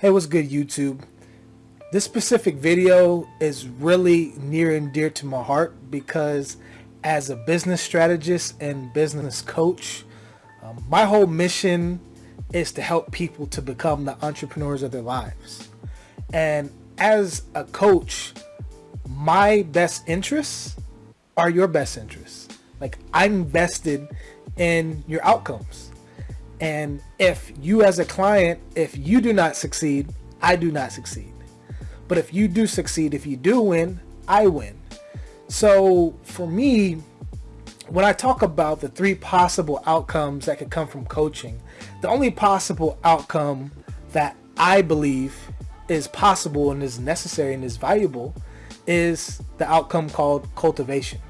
Hey, what's good YouTube? This specific video is really near and dear to my heart because as a business strategist and business coach, um, my whole mission is to help people to become the entrepreneurs of their lives. And as a coach, my best interests are your best interests. Like I'm vested in your outcomes. And if you as a client, if you do not succeed, I do not succeed. But if you do succeed, if you do win, I win. So for me, when I talk about the three possible outcomes that could come from coaching, the only possible outcome that I believe is possible and is necessary and is valuable is the outcome called cultivation.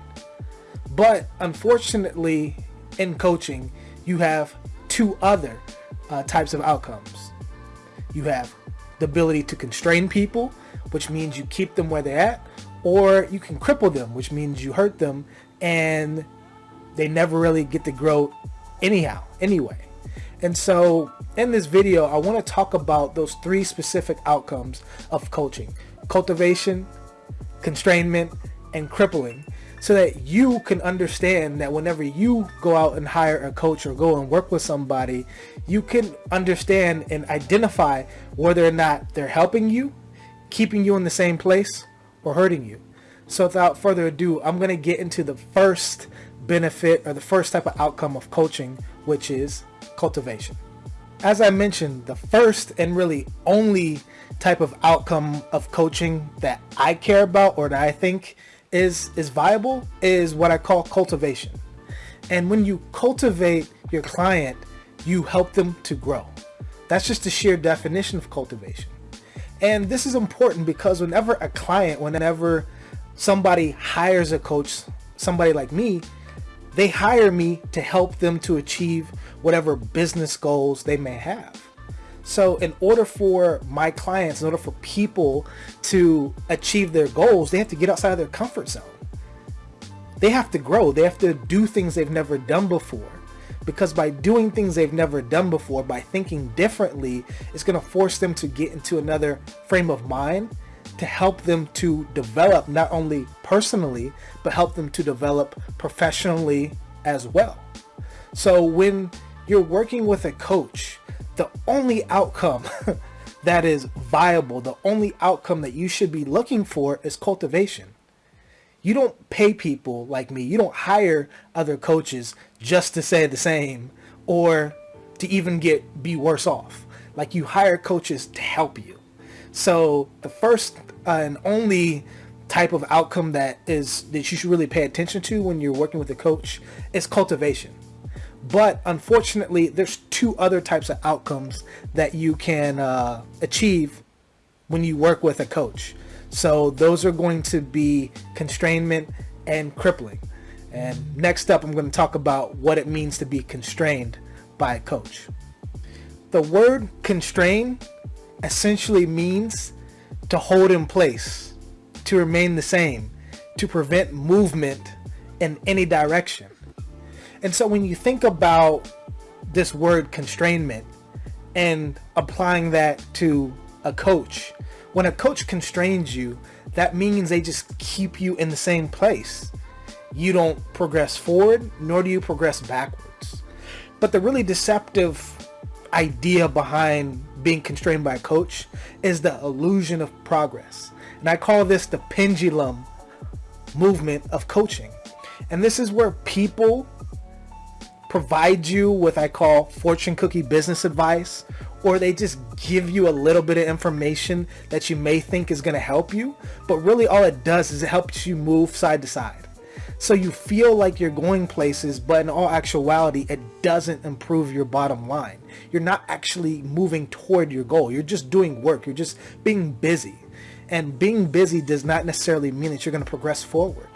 But unfortunately, in coaching, you have two other uh, types of outcomes. You have the ability to constrain people, which means you keep them where they're at, or you can cripple them, which means you hurt them and they never really get to grow anyhow, anyway. And so in this video, I want to talk about those three specific outcomes of coaching. Cultivation, constrainment, and crippling so that you can understand that whenever you go out and hire a coach or go and work with somebody, you can understand and identify whether or not they're helping you, keeping you in the same place, or hurting you. So without further ado, I'm going to get into the first benefit or the first type of outcome of coaching, which is cultivation. As I mentioned, the first and really only type of outcome of coaching that I care about or that I think is is viable is what I call cultivation. And when you cultivate your client, you help them to grow. That's just the sheer definition of cultivation. And this is important because whenever a client, whenever somebody hires a coach, somebody like me, they hire me to help them to achieve whatever business goals they may have. So in order for my clients, in order for people to achieve their goals, they have to get outside of their comfort zone. They have to grow. They have to do things they've never done before. Because by doing things they've never done before, by thinking differently, it's going to force them to get into another frame of mind to help them to develop not only personally, but help them to develop professionally as well. So when you're working with a coach, the only outcome that is viable, the only outcome that you should be looking for is cultivation. You don't pay people like me. You don't hire other coaches just to say the same or to even get be worse off. Like you hire coaches to help you. So the first uh, and only type of outcome that is that you should really pay attention to when you're working with a coach is cultivation. But unfortunately, there's two other types of outcomes that you can uh, achieve when you work with a coach. So those are going to be constrainment and crippling. And next up, I'm going to talk about what it means to be constrained by a coach. The word constrain essentially means to hold in place, to remain the same, to prevent movement in any direction. And so when you think about this word constrainment and applying that to a coach, when a coach constrains you, that means they just keep you in the same place. You don't progress forward, nor do you progress backwards. But the really deceptive idea behind being constrained by a coach is the illusion of progress. And I call this the pendulum movement of coaching. And this is where people provide you with I call fortune cookie business advice or they just give you a little bit of information that you may think is going to help you but really all it does is it helps you move side to side. So you feel like you're going places but in all actuality it doesn't improve your bottom line. You're not actually moving toward your goal. You're just doing work. You're just being busy. And being busy does not necessarily mean that you're going to progress forward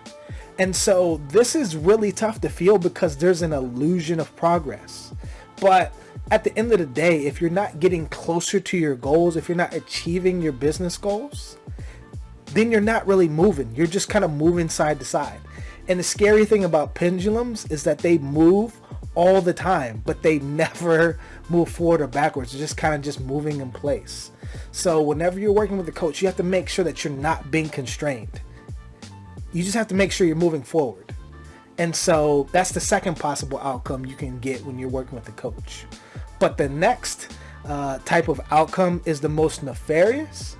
and so this is really tough to feel because there's an illusion of progress. But at the end of the day, if you're not getting closer to your goals, if you're not achieving your business goals, then you're not really moving. You're just kind of moving side to side. And the scary thing about pendulums is that they move all the time, but they never move forward or backwards. They're just kind of just moving in place. So whenever you're working with a coach, you have to make sure that you're not being constrained. You just have to make sure you're moving forward. And so that's the second possible outcome you can get when you're working with a coach. But the next uh, type of outcome is the most nefarious.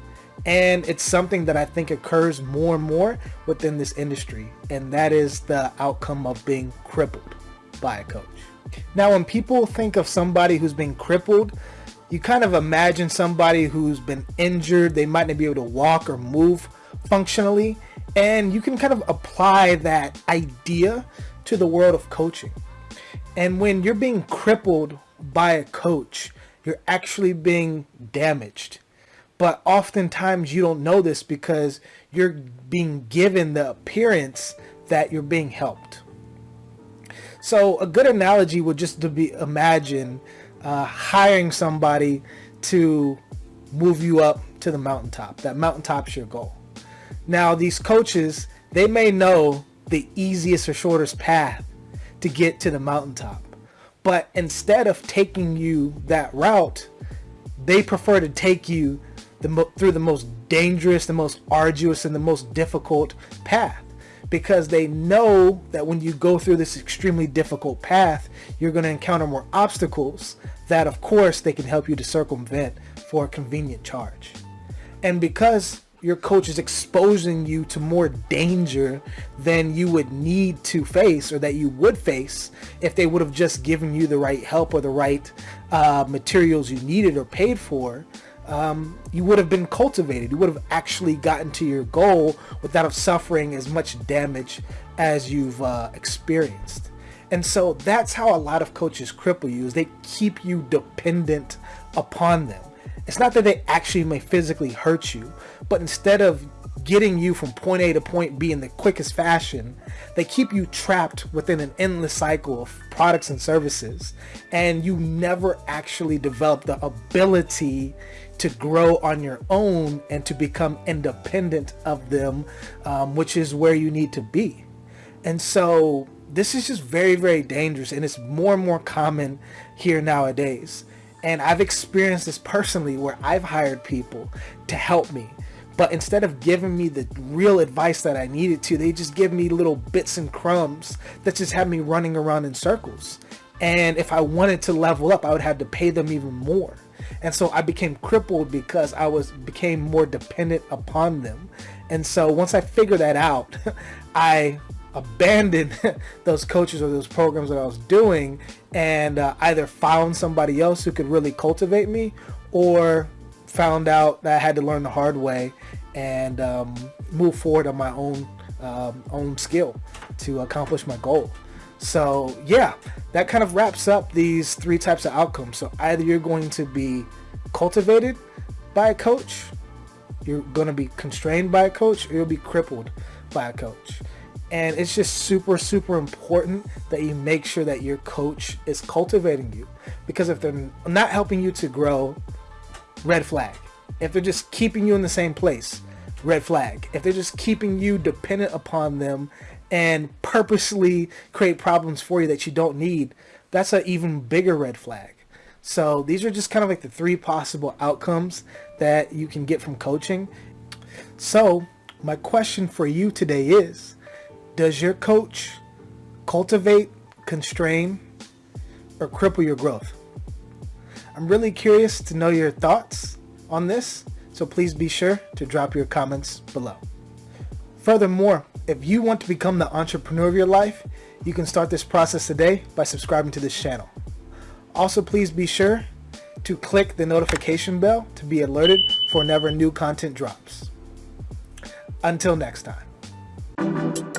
And it's something that I think occurs more and more within this industry. And that is the outcome of being crippled by a coach. Now, when people think of somebody who's been crippled, you kind of imagine somebody who's been injured. They might not be able to walk or move functionally. And you can kind of apply that idea to the world of coaching. And when you're being crippled by a coach, you're actually being damaged. But oftentimes you don't know this because you're being given the appearance that you're being helped. So a good analogy would just to be imagine uh, hiring somebody to move you up to the mountaintop. That mountaintop's your goal. Now these coaches, they may know the easiest or shortest path to get to the mountaintop. But instead of taking you that route, they prefer to take you the through the most dangerous, the most arduous, and the most difficult path. Because they know that when you go through this extremely difficult path, you're going to encounter more obstacles that, of course, they can help you to circumvent for a convenient charge. And because your coach is exposing you to more danger than you would need to face or that you would face if they would have just given you the right help or the right uh, materials you needed or paid for. Um, you would have been cultivated. You would have actually gotten to your goal without suffering as much damage as you've uh, experienced. And so that's how a lot of coaches cripple you is they keep you dependent upon them it's not that they actually may physically hurt you, but instead of getting you from point A to point B in the quickest fashion, they keep you trapped within an endless cycle of products and services, and you never actually develop the ability to grow on your own and to become independent of them, um, which is where you need to be. And so this is just very, very dangerous, and it's more and more common here nowadays. And I've experienced this personally where I've hired people to help me. But instead of giving me the real advice that I needed to, they just give me little bits and crumbs that just have me running around in circles. And if I wanted to level up, I would have to pay them even more. And so I became crippled because I was became more dependent upon them. And so once I figured that out, I abandoned those coaches or those programs that I was doing and uh, either found somebody else who could really cultivate me or found out that I had to learn the hard way and um, move forward on my own um, own skill to accomplish my goal. So yeah, that kind of wraps up these three types of outcomes. So either you're going to be cultivated by a coach, you're going to be constrained by a coach, or you'll be crippled by a coach and it's just super super important that you make sure that your coach is cultivating you. Because if they're not helping you to grow red flag. If they're just keeping you in the same place red flag. If they're just keeping you dependent upon them and purposely create problems for you that you don't need that's an even bigger red flag. So these are just kind of like the three possible outcomes that you can get from coaching. So my question for you today is does your coach cultivate, constrain, or cripple your growth? I'm really curious to know your thoughts on this, so please be sure to drop your comments below. Furthermore, if you want to become the entrepreneur of your life, you can start this process today by subscribing to this channel. Also, please be sure to click the notification bell to be alerted for whenever new content drops. Until next time.